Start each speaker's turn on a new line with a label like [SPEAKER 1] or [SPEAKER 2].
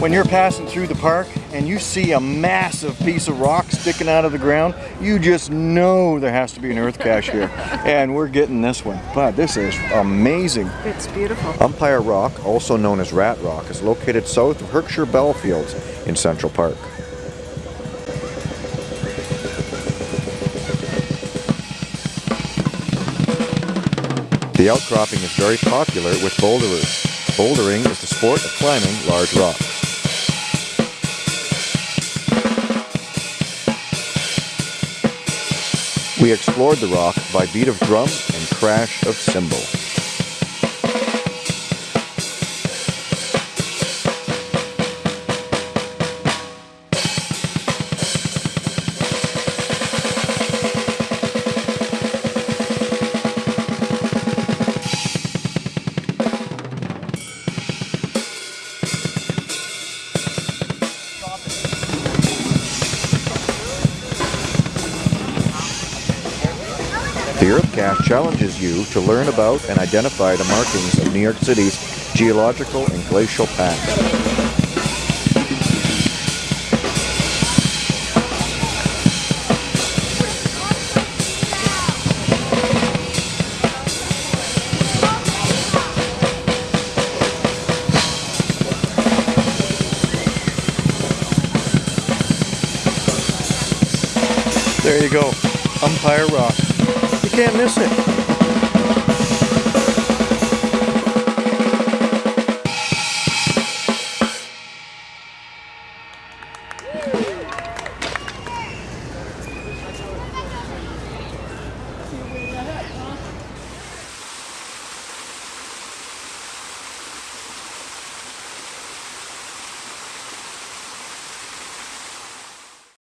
[SPEAKER 1] When you're passing through the park and you see a massive piece of rock sticking out of the ground, you just know there has to be an earth cache here. and we're getting this one. But this is amazing.
[SPEAKER 2] It's beautiful.
[SPEAKER 1] Umpire Rock, also known as Rat Rock, is located south of Heckscher Ballfields in Central Park. The outcropping is very popular with boulderers. Bouldering is the sport of climbing large rocks. We explored the rock by beat of drum and crash of cymbal. The Earth Cache challenges you to learn about and identify the markings of New York City's geological and glacial past. There you go, Umpire Rock. Can't miss it.